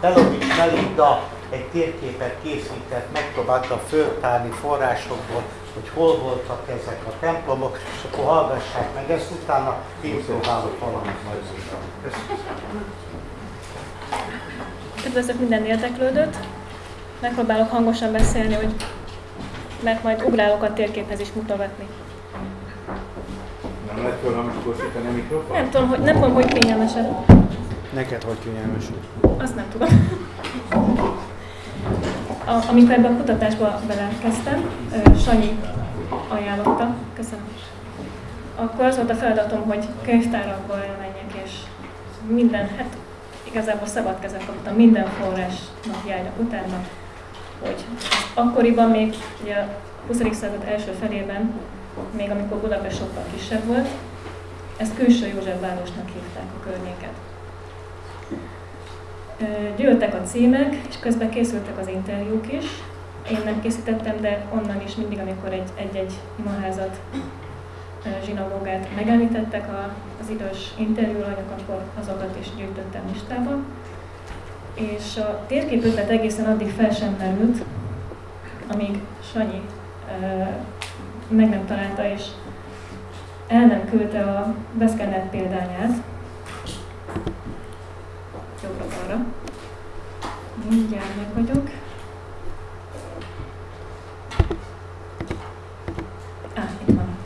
Belovics Melinda egy térképet készített, megpróbálta föltárni forrásokból, hogy hol voltak ezek a templomok, és akkor hallgassák meg ezt, utána én próbálok valamit majd Köszönöm. Üdvözlök minden érdeklődőt. Megpróbálok hangosan beszélni, hogy mert majd ugrálok a térképhez is mutogatni. Nem lehet volna megkorsítani a mikrofon? Nem tudom, hogy, nem tudom, hogy kényelmesed. Neked hogy kényelmes? Azt nem tudom. A, amikor ebben a kutatásba belekezdtem, Sanyi ajánlotta, köszönöm. Akkor az volt a feladatom, hogy könyvtárakba elmenjek, és minden, hát igazából szabad kezem kaptam minden forrásnak járjak utána, hogy akkoriban még ugye a 20. század első felében, még amikor Budapest sokkal kisebb volt, ezt külső József városnak hívták a környéket. Gyűltek a címek, és közben készültek az interjúk is. Én nem készítettem, de onnan is mindig, amikor egy-egy imaházat, zsinagógát megemlítettek az idős interjúanyag, akkor azokat is gyűjtöttem listába. És a térképötlet egészen addig fel sem merült, amíg Sanyi meg nem találta, és el nem küldte a beszkennett példányát, jobbra-balra. Mindjárt meg vagyok. Á, itt van.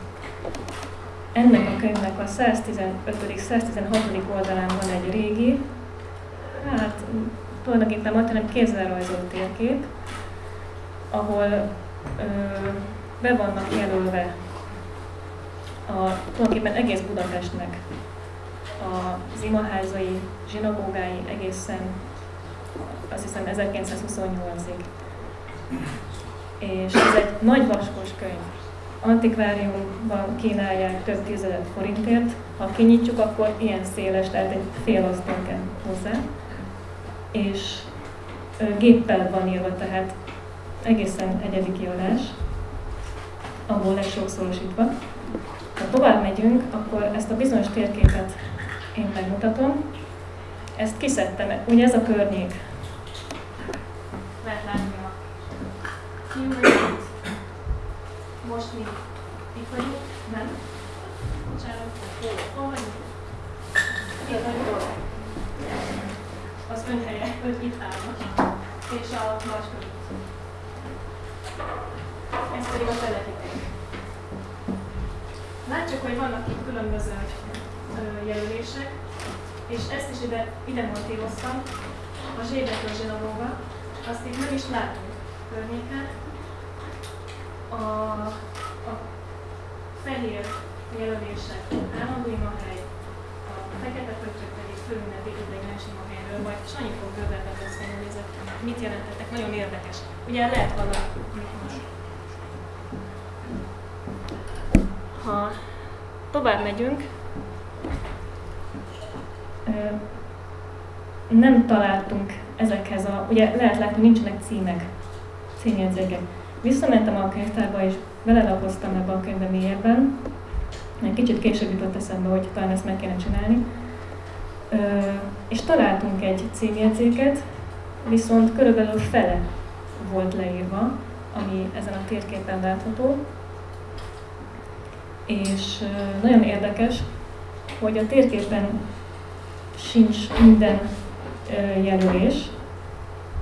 Ennek a könyvnek a 115.-116. oldalán van egy régi, hát tulajdonképpen majd kézzelrajzolt térkép, ahol ö, be vannak jelölve a, tulajdonképpen egész Budapestnek az imaházai, zsinagógái egészen azt hiszem 1928-ig. És ez egy nagy vaskos könyv. Antikváriumban kínálják több tízezer forintért. Ha kinyitjuk, akkor ilyen széles, tehát egy fél asztal hozzá. És géppel van írva, tehát egészen egyedi kiadás, abból legsokszorosítva. Ha tovább megyünk, akkor ezt a bizonyos térképet én megmutatom. Ezt kiszedtem, ugye ez a környék. Lehet. Most mi itt vagyunk, nem? Bocsánat, hol vagyunk? Itt. Az ön helye, ön itt állnak. És a nagy körül. Ez pedig a telepíték. Látjuk, hogy vannak itt különböző jelölések, és ezt is ide, ide motivoztam, a zsébekről zsinagóga, azt itt meg is látunk környéken. A, a fehér jelölések állandó imahely, a fekete pöttyök pedig főünnepi ideiglenes imahelyről, majd Sanyi fog bővebben beszélni, hogy ezek mit jelentettek, nagyon érdekes. Ugye lehet valami most. Ha tovább megyünk, nem találtunk ezekhez a, ugye lehet látni, nincsenek címek, címjegyzékek. Visszamentem a könyvtárba, és belelapoztam ebbe a könyvbe mélyebben. Egy kicsit később jutott eszembe, hogy talán ezt meg kéne csinálni. Ö, és találtunk egy címjegyzéket, viszont körülbelül fele volt leírva, ami ezen a térképen látható. És ö, nagyon érdekes, hogy a térképen sincs minden jelölés,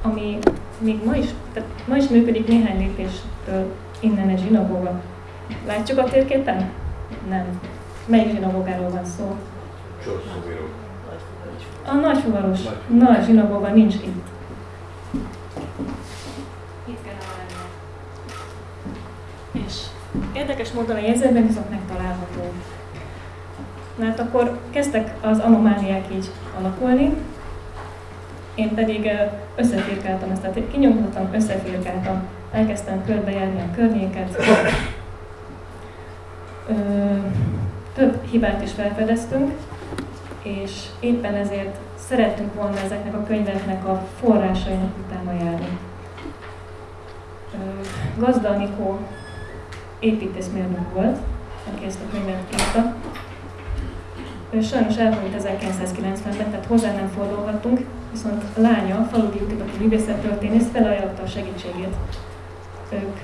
ami még ma is, tehát ma is működik néhány lépéstől innen egy zsinagóga. Látjuk a térképen? Nem. Melyik zsinagógáról van szó? A nagyfuvaros. Nagy zsinagóga nincs itt. Itt kellene lenni. És érdekes módon a jegyzetben viszont megtalálható. Hát akkor kezdtek az anomáliák így alakulni, én pedig összefirkáltam ezt, tehát kinyomtattam, összefirkáltam, elkezdtem körbejárni a környéket. Több hibát is felfedeztünk, és éppen ezért szerettünk volna ezeknek a könyveknek a forrásainak utána járni. Gazda Anikó építészmérnök volt, aki ezt a könyvet írta, sajnos elhunyt 1990-ben, tehát hozzá nem fordulhatunk, viszont a lánya, a faludi útibati művészettörténész felajánlotta a segítségét. Ők,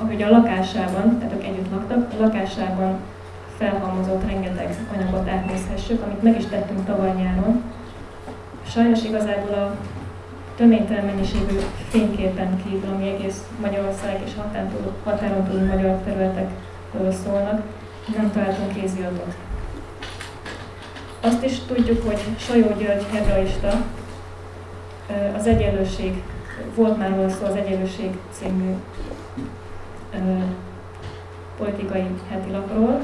ahogy a lakásában, tehát ők együtt laktak, a lakásában felhalmozott rengeteg anyagot átnézhessük, amit meg is tettünk tavaly nyáron. Sajnos igazából a töménytelen mennyiségű fényképen kívül, ami egész Magyarország és határon túl, határon magyar területekről szólnak, nem találtunk kéziratot. Azt is tudjuk, hogy Sajó György hebraista az egyenlőség, volt már róla szó az Egyenlőség című politikai hetilapról,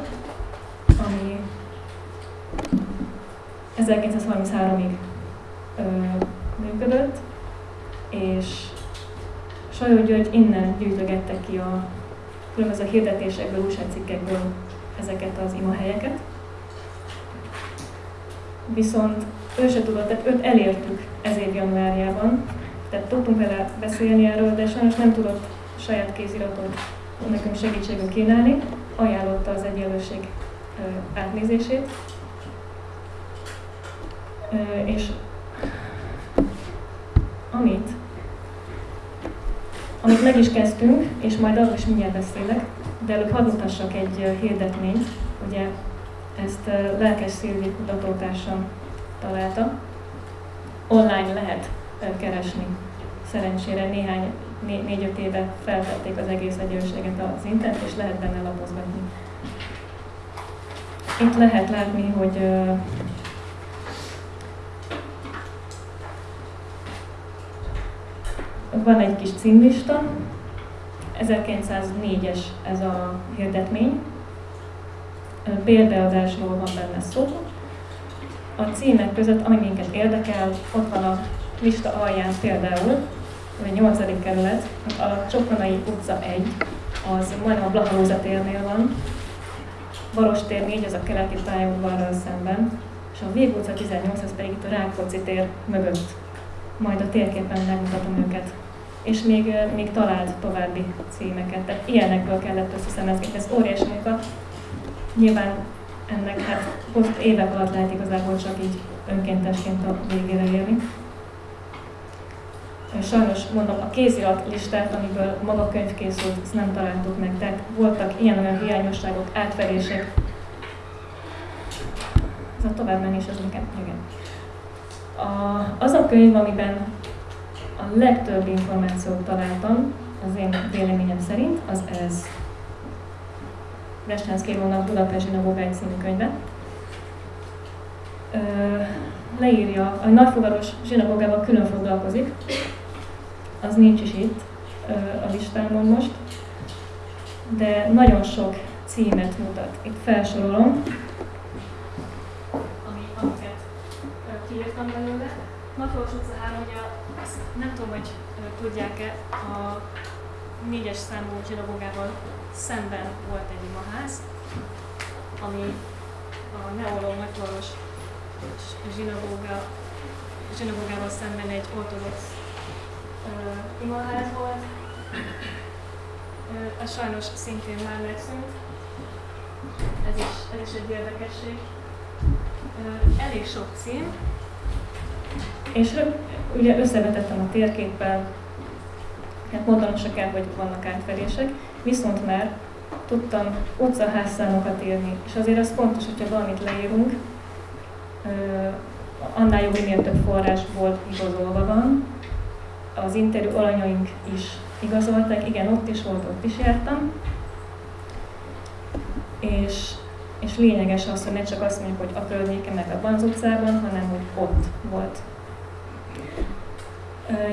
ami 1933-ig működött, és Sajó György innen gyűjtögette ki a különböző hirdetésekből, újságcikkekből ezeket az imahelyeket. Viszont ő se tudott, tehát őt elértük ez év januárjában, tehát tudtunk vele beszélni erről, de sajnos nem tudott saját kéziratot nekünk segítségül kínálni, ajánlotta az egyenlőség átnézését. És amit, amit meg is kezdtünk, és majd arról is mindjárt beszélek, de előbb hadd mutassak egy hirdetményt, ugye ezt Lelkes Szilvi kutatótársam találta. Online lehet keresni. Szerencsére néhány, négy-öt éve feltették az egész egyenlőséget az internet, és lehet benne lapozgatni. Itt lehet látni, hogy van egy kis címlista, 1904-es ez a hirdetmény, példaadásról van benne szó. A címek között, ami minket érdekel, ott van a lista alján például, a 8. kerület, a Csokonai utca 1, az majdnem a Blahalóza térnél van, Baros tér 4, az a keleti pályaudvarral szemben, és a Vég utca 18, az pedig itt a Rákóczi tér mögött. Majd a térképen megmutatom őket. És még, még talált további címeket. Tehát ilyenekből kellett összeszemezni. Ez óriási munka. Nyilván ennek hát ott évek alatt lehet igazából csak így önkéntesként a végére érni. Sajnos mondom, a kézirat listát, amiből maga könyv készült, ezt nem találtuk meg. Tehát voltak ilyen-olyan hiányosságok, átverések. Ez a tovább menés az nekem, igen. A, az a könyv, amiben a legtöbb információt találtam, az én véleményem szerint, az ez. Brestánsz Kérónak Budapest Zsinagógáj című könyve. Leírja, a nagyfogaros zsinagógával külön foglalkozik, az nincs is itt a listámon most, de nagyon sok címet mutat. Itt felsorolom, ami, amiket kiírtam belőle. Matolós utca 3, ugye azt nem tudom, hogy tudják-e, a négyes számú zsinagógával szemben volt egy imaház, ami a neoló Matolós zsinagóga, zsinagógával szemben egy ortodox imaház volt. Az sajnos szintén már megszűnt. Ez is, ez is egy érdekesség. Elég sok cím. És ugye összevetettem a térképpel, hát mondanom se kell, hogy vannak átverések, viszont már tudtam utcaházszámokat írni, és azért az fontos, hogyha valamit leírunk, annál jobb, minél több forrásból igazolva van, az interjú alanyaink is igazolták, igen, ott is volt, ott is jártam. És, és lényeges az, hogy ne csak azt mondjuk, hogy a környéken, meg abban az utcában, hanem hogy ott volt.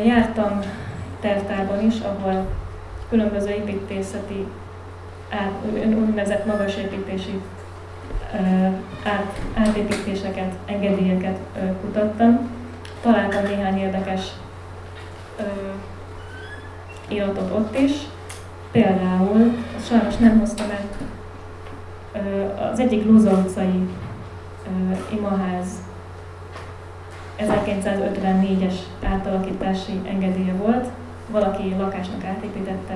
Jártam tervtárban is, ahol különböző építészeti, át, úgynevezett magas építési át, átépítéseket, engedélyeket kutattam. Találtam néhány érdekes iratot ott is. Például, sajnos nem hoztam el, az egyik Lóza utcai imaház 1954-es átalakítási engedélye volt, valaki lakásnak átépítette,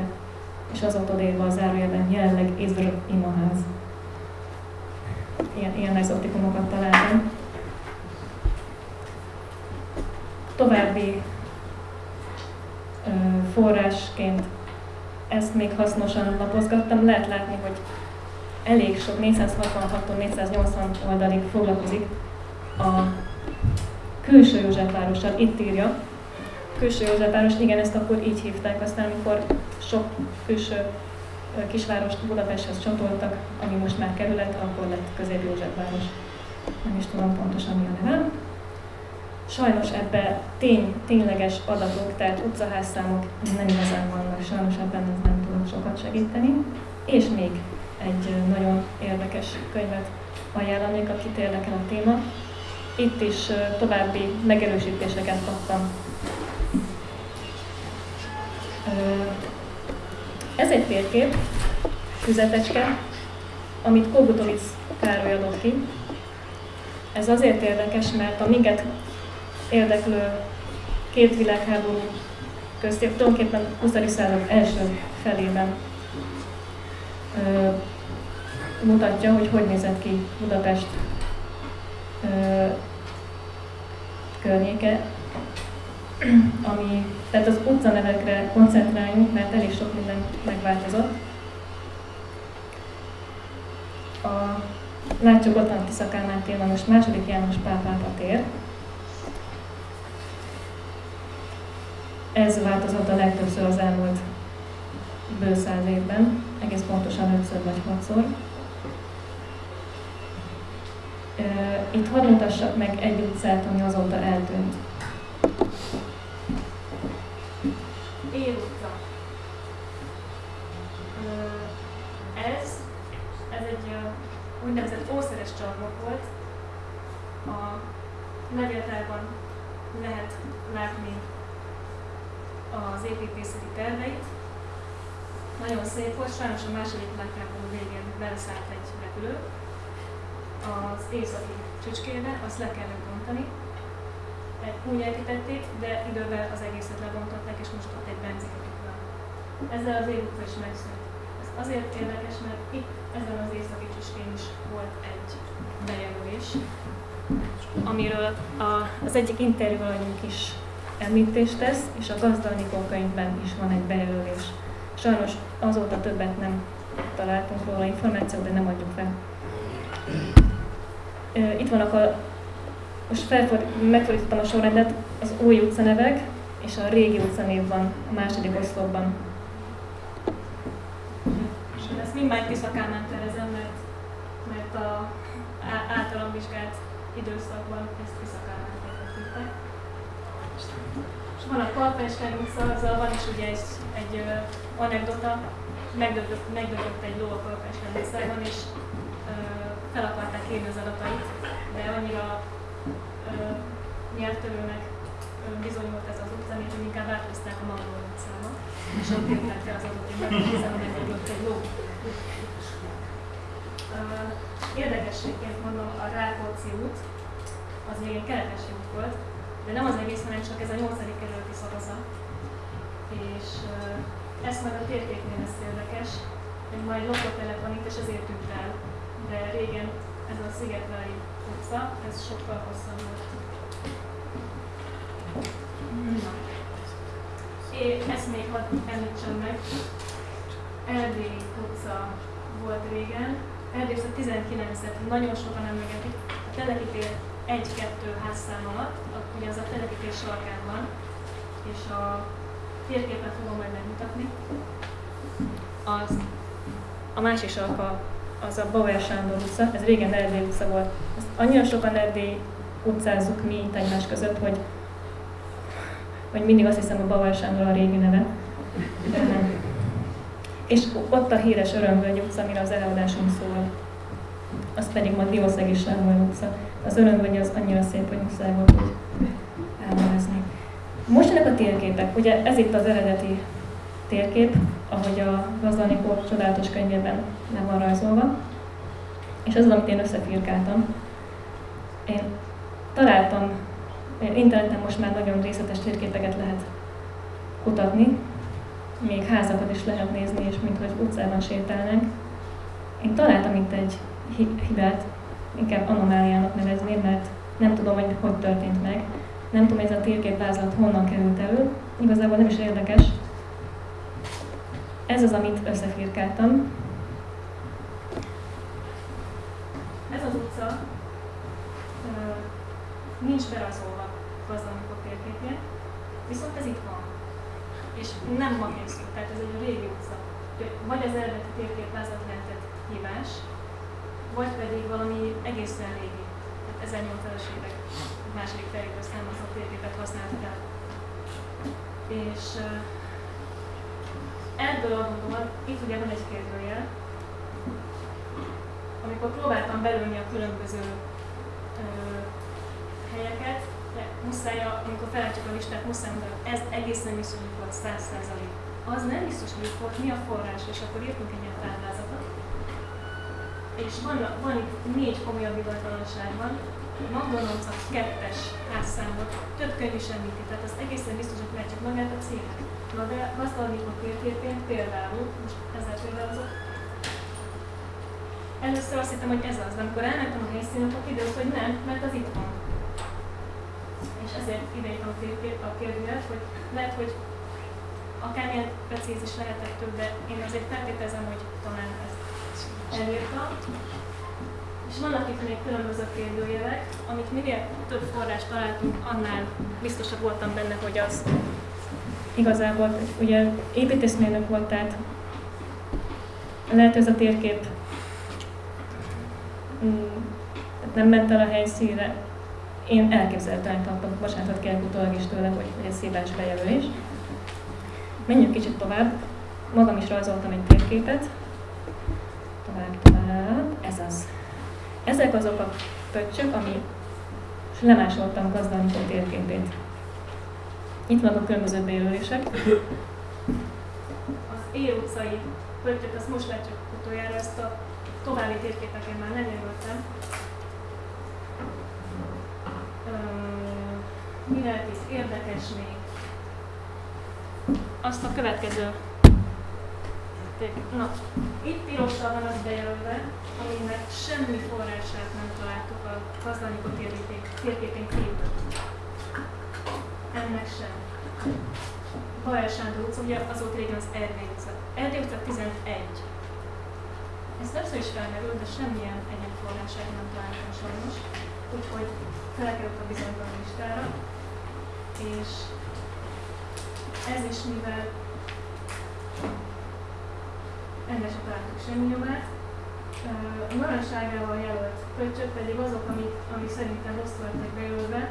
és az ott odérve a zárójelben jelenleg Izr imaház. Ilyen, ilyen exotikumokat találtam. további ö, forrásként ezt még hasznosan lapozgattam, lehet látni, hogy elég sok 466 480 oldalig foglalkozik a külső Józsefvárossal. Itt írja, külső Józsefváros, igen, ezt akkor így hívták, aztán amikor sok külső kisvárost Budapesthez csatoltak, ami most már kerület, akkor lett közép Józsefváros. Nem is tudom pontosan mi a neve. Sajnos ebbe tény, tényleges adatok, tehát utcaházszámok nem igazán vannak, sajnos ebben nem tudok sokat segíteni. És még egy nagyon érdekes könyvet ajánlanék, akit érdekel a téma. Itt is további megerősítéseket kaptam. Ez egy térkép, füzetecske, amit Kogutovic Károly adott ki. Ez azért érdekes, mert a minket érdeklő két világháború köztép tulajdonképpen 20. század első felében ö, mutatja, hogy hogy nézett ki Budapest ö, környéke, ami, tehát az utcanevekre koncentráljunk, mert elég sok minden megváltozott. A, látjuk ott a Tisza Kálmán téma, most második János Pál pápa tér. Ez változott a legtöbbször az elmúlt bő száz évben, egész pontosan ötször vagy hatszor. Itt hadd mutassak meg egy utcát, ami azóta eltűnt. Csarnok volt. A levéltárban lehet látni az építészeti terveit. Nagyon szép volt, sajnos a második világháború végén beleszállt egy repülő. Az északi csücskébe, azt le kellett bontani. Úgy építették, de idővel az egészet lebontották, és most ott egy benzinkút van. Ezzel az évutca is megszűnt. Ez azért érdekes, mert itt ezen az északi csücskén is volt egy bejelölés, amiről a, az egyik interjúanyunk is említést tesz, és a Gazdalnikó könyvben is van egy bejelölés. Sajnos azóta többet nem találtunk róla információt, de nem adjuk fel. Itt vannak a, most felford, megfordítottam a sorrendet, az új utcanevek és a régi utcanév van a második oszlopban. És ezt mindmárt Tiszakán terezem, mert, mert a általam vizsgált időszakban ezt tervezték. És van a Kalpenskány utca, van is ugye egy, egy uh, anekdota, megdögött, megdögött egy ló a Kalpenskány utcában, és uh, fel akarták írni az adatait, de annyira uh, nyelvtörőnek bizonyult ez az utca, hogy inkább áthozták a Magdol utcába, és ott írták az adatot, hogy megdögött egy ló. Érdekességként mondom, a Rákóczi út, az még egy keretes út volt, de nem az egész, hanem csak ez a nyolcadik kerületi szakaza. És uh, ez majd a térképnél lesz érdekes, hogy majd lakótelep van itt, és ezért tűnt el. De régen ez a Szigetvári utca, ez sokkal hosszabb volt. Na. És ezt még hadd említsem meg. Erdély utca volt régen. Erdély utca 19-et nagyon sokan emlegetik. A telepítél egy-kettő házszám alatt, ugye az a telepítés sarkán van, és a térképet fogom majd megmutatni. Az, a másik sarka az a Bauer Sándor utca, ez régen Erdély utca volt. Ezt annyira sokan Erdély utcázzuk mi itt egymás között, hogy, hogy mindig azt hiszem, a Bauer Sándor a régi neve. És ott a híres Örömvölgy utca, amire az előadásunk szól. Az pedig ma Diószeg és utca. Az Örömvölgy az annyira szép, hogy muszáj hogy elmagyarázni. Most ennek a térképek, ugye ez itt az eredeti térkép, ahogy a Gazdanikó csodálatos könyvében nem van rajzolva, és az, amit én összefirkáltam. Én találtam, interneten most már nagyon részletes térképeket lehet kutatni, még házakat is lehet nézni, és mint hogy utcában sétálnánk. Én találtam itt egy hibát, inkább anomáliának nevezném, mert nem tudom, hogy hogy történt meg, Nem tudom, ez a térképvázlat honnan került elő. Igazából nem is érdekes. Ez az, amit összefirkáltam. Ez az utca nincs berajzolva gazdanikok térképén, viszont ez itt van. És nem ma készült, tehát ez egy régi utca. Vagy az eredeti térképvázat lehetett hívás, vagy pedig valami egészen régi, tehát 1800-as évek második feléből származó térképet használtak el. És ebből adódóan, itt ugye van egy kérdőjel, amikor próbáltam belőni a különböző helyeket, de muszáj, amikor felállítjuk a listát, muszáj mondani, ez egészen biztos, hogy volt 100 Az nem biztos, hogy volt, mi a forrás, és akkor írtunk egy ilyen táblázatot. És van, van itt négy komolyabb igazgatóság van, McDonald's a kettes házszámot, több könyv is említi, tehát az egészen biztos, hogy csak magát a céget. Na de a térképén például, most ezzel példálozok, először azt hittem, hogy ez az, de amikor elmentem a helyszínen, akkor kiderült, hogy nem, mert az itt van ezért idejétem a kérdőjét, hogy lehet, hogy akármilyen precíz lehetett több, de én azért feltételezem, hogy talán ezt elírta. És vannak itt még különböző kérdőjelek, amit minél több forrást találtunk, annál biztosabb voltam benne, hogy az igazából, ugye építészmérnök volt, tehát lehet ez a térkép mm, nem ment el a helyszínre, én elképzelhetően tartom, bocsánatot kérek utólag is tőle, hogy, hogy ez szívás bejelölés. Menjünk kicsit tovább. Magam is rajzoltam egy térképet. Tovább, tovább. Ez az. Ezek azok a pöccsök, ami lemásoltam gazdanikó térképét. Itt vannak a különböző bejelölések. Az E utcai pöttyöt, azt most látjuk utoljára, ezt a további térképeken már nem mi lehet itt érdekes még? Azt a következő. Na, itt pirossal van az bejelölve, aminek semmi forrását nem találtuk a Kazdanikó térképén kívül. Ennek sem. Bajár Sándor utca, ugye az volt régen az Erdély utca. Erdély utca 11. Ez többször is felmerült, de semmilyen egyéb forrását nem találtam sajnos. Úgyhogy felkerült a bizonytalan listára és ez is mivel ennek sem találtuk semmi nyomát, a narancságával jelölt pöccsök pedig azok, amik, amik szerintem rosszul lettek bejelölve,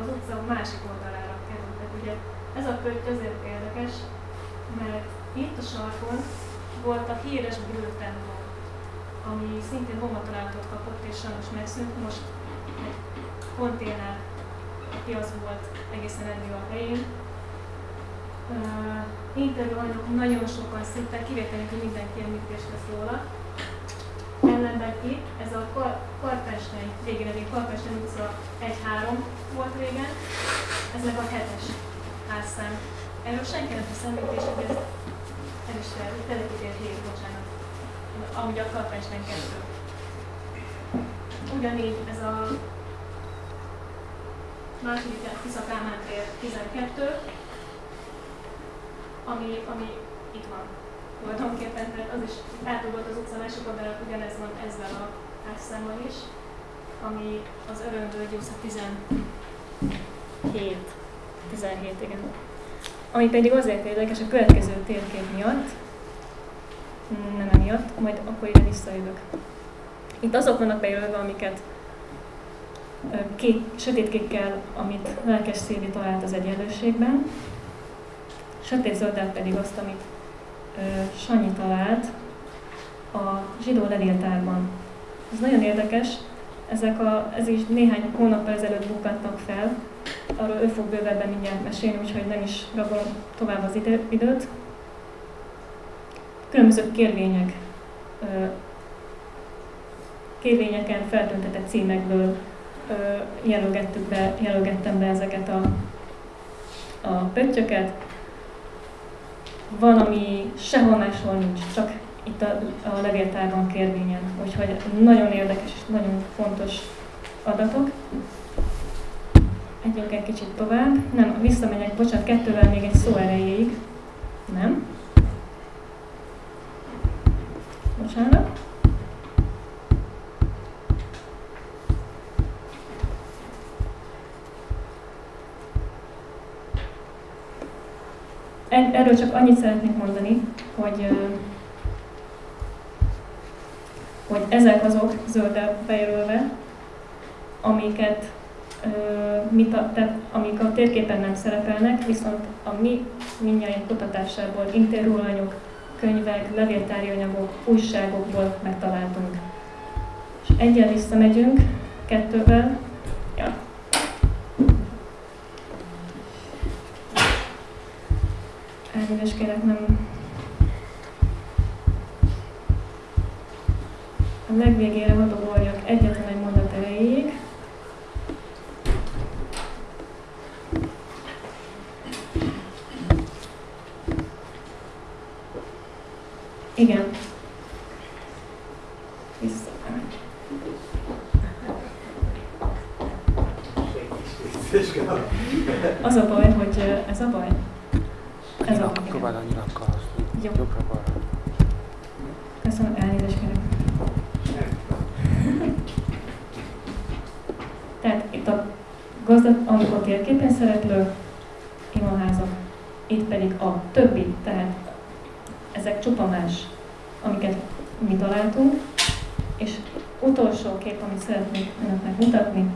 az utca másik oldalára kerültek. Ugye ez a pötty azért érdekes, mert itt a sarkon volt a híres bőrtemplom, ami szintén bombatalálatot kapott és sajnos megszűnt. Most egy konténer piac volt egészen eddig a helyén. Uh, interjú anyagok nagyon sokan szinte, kivételünk, hogy mindenki említést tesz róla. Ellenben itt, ez a Kar Karpesteny, régen eddig Karpesteny utca 1-3 volt régen, ez meg a 7-es házszám. Erről senki nem tesz említést, hogy ez el is fel, telepítél 7, bocsánat, amúgy a Karpesteny 2. Ugyanígy ez a második Tisza Kálmán tér 12, ami, ami itt van tulajdonképpen, tehát az is átugolt az utca másik oldalra, ugyanez van ezzel a házszámmal is, ami az Örömvölgy utca 17. 17, igen. Ami pedig azért érdekes a következő térkép miatt, nem emiatt, majd akkor ide visszajövök. Itt azok vannak bejelölve, amiket kék, sötétkékkel, amit lelkes Széli talált az egyenlőségben, sötét zölddel pedig azt, amit Sanyi talált a zsidó levéltárban. Ez nagyon érdekes, ezek a, ez is néhány hónappal ezelőtt bukkantak fel, arról ő fog bővebben mindjárt mesélni, úgyhogy nem is rabolom tovább az időt. Különböző kérvények, kérvényeken feltüntetett címekből jelölgettük be, jelölgettem be ezeket a, a pöttyöket. Van, ami sehol máshol nincs, csak itt a, a levéltárban kérvényen. Úgyhogy nagyon érdekes és nagyon fontos adatok. Együnk egy kicsit tovább. Nem, visszamegyek, bocsánat, kettővel még egy szó erejéig. Nem. Bocsánat. Erről csak annyit szeretnék mondani, hogy, hogy ezek azok zöldel bejelölve, amiket mi, tehát amik a térképen nem szerepelnek, viszont a mi mindjárt kutatásából interjúanyagok, könyvek, levéltári anyagok, újságokból megtaláltunk. És egyen visszamegyünk, kettővel, elnézést kérek, nem... A legvégére hadogoljak egyetlen egy mondat erejéig. Igen. Vissza. Az a baj, hogy ez a baj. Próbáld a nyilakkal. Jó. Jobbra balra. Köszönöm, elnézést kérek. Tehát itt a gazdat, amikor térképen szereplő imaházak, itt pedig a többi, tehát ezek csupa más, amiket mi találtunk, és utolsó kép, amit szeretnék önöknek mutatni,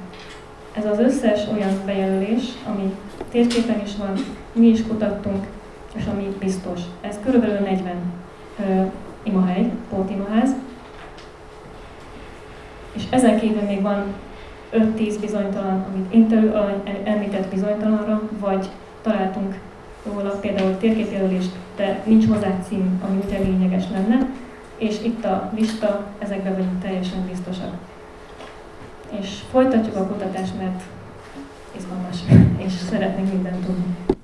ez az összes olyan bejelölés, ami térképen is van, mi is kutattunk, és ami biztos. Ez körülbelül 40 ö, imahely, pótimaház, és ezen kívül még van 5-10 bizonytalan, amit interjú említett bizonytalanra, vagy találtunk róla például térképjelölést, de nincs hozzá cím, ami ugye lényeges lenne, és itt a lista, ezekben vagyunk teljesen biztosak. És folytatjuk a kutatást, mert izgalmas, és szeretnénk mindent tudni.